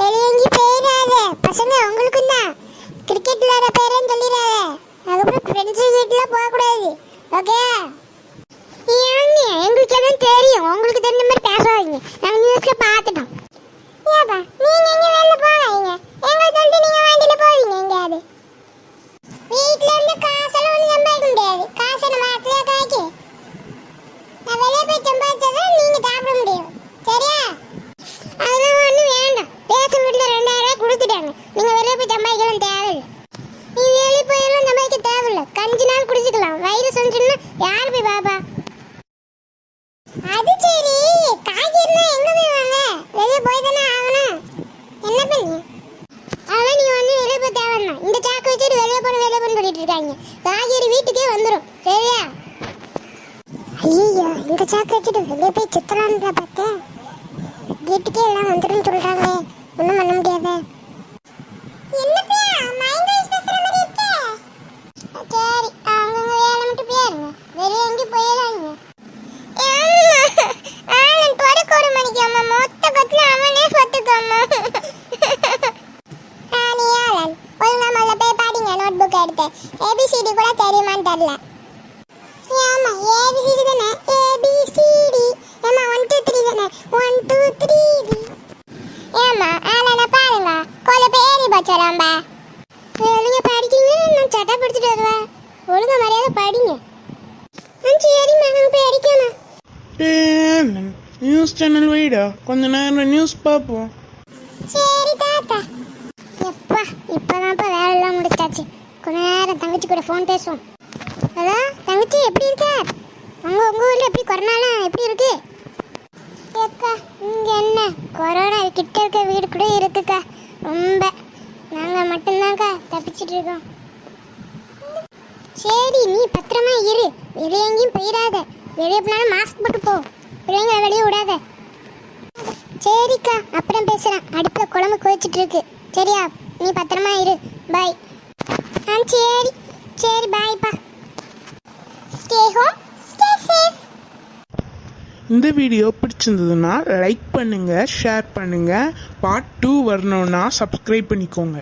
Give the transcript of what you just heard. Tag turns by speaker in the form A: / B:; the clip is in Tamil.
A: பெரியங்கி பேராத பசங்க உங்களுக்கும் தான். கிரிக்கெட் விளையாட பேரேன்னு சொல்லிடாத. அதுக்கப்புறம் ஃப்ரெண்ட்ஸு வீட்டில் போகக்கூடாது. ஓகே ஏங்க எங்களுக்கு எதுவும் தெரியும். உங்களுக்கு தெரிஞ்ச மாதிரி பேசாதீங்க. நாங்கள் நியூஸில் பார்த்துட்டு நாள் வயிறு சொன்னா யார் போய் பாப்பா? அது சரி. காய்கறினா எங்க போய் வாங்க? வெளியே போய் தானே ஆகணும். என்ன பண்ணி? அதெல்லாம் நீ வந்து வெளியே போய் தேவைன்னா இந்த சாக்கு வச்சுட்டு வெளியே போன வெளியே போன சொல்லிட்டு இருக்காங்க. காய்கறி வீட்டுக்கே வந்துடும் சரியா? ஐயோ இந்த சாக்கு வச்சுட்டு வெளியே போய் சுத்தலான்னு பார்த்தேன். வீட்டுக்கே எல்லாம் வந்துடும் சொல்றாங்களே. ஒன்றும் பண்ண முடியாது. எடுத்து ஏபிசிடி கூட தெரியுமான்னு தெரியல. ஆமா ஏபிசிடி தானே? ஏபிசிடி ஏமா ஒன் டூ. த்ரீ தானே? One two. த்ரீ ஏமா ஆலனை பாருங்க கொலை பேரி பச்சராம்பா ஒழுங்கா படிக்கீங்கன்னா நான் சட்டை பிடிச்சிட்டு வருவேன் ஒழுங்கா மரியாதை படிங்க. சரிம்மா நாங்கள் போய் அடிக்கணும்.
B: டேய், நியூஸ் சேனல் வைடா. கொஞ்ச நேரம் நியூஸ் பார்ப்போம்.
A: சரி தாத்தா. எப்பா இப்போதான்ப்பா வேலையெல்லாம் நேரம் தங்கச்சி கூட ஃபோன் பேசுவோம். ஹலோ தங்கச்சி எப்படி இருக்க? உங்க உங்க ஊரில் எப்படி கொரோனாலாம் எப்படி இருக்கு? ஏக்கா இங்க என்ன? கொரோனா கிட்ட இருக்க வீடு கூட இருக்குக்கா. ரொம்ப. நாங்க மட்டும்தான்க்கா தப்பிச்சிட்டு இருக்கோம். சரி நீ பத்திரமா இரு. வெளியே எங்கேயும் போயிடாத. வெளியே போனாலும் மாஸ்க் போட்டு போ. பிள்ளைங்களை வெளியே விடாத. சரிக்கா அப்புறம் பேசுறேன் அடுப்புல குழம்பு கொதிச்சிட்டு இருக்கு. சரியா நீ பத்திரமா இரு. பாய் ஆ சரி. சரி பாய்ப்பா ஸ்டே ஹோம் ஸ்டே சேஃப்
B: இந்த வீடியோ பிடிச்சிருந்ததுன்னா லைக் பண்ணுங்கள் ஷேர் பண்ணுங்கள் பார்ட் டூ வரணுன்னா சப்ஸ்கிரைப் பண்ணிக்கோங்க.